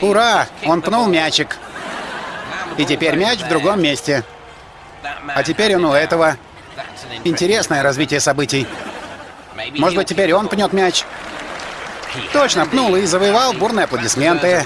Ура! Он пнул мячик. И теперь мяч в другом месте. А теперь он у этого. Интересное развитие событий. Может быть, теперь он пнет мяч? Точно, пнул и завоевал бурные аплодисменты.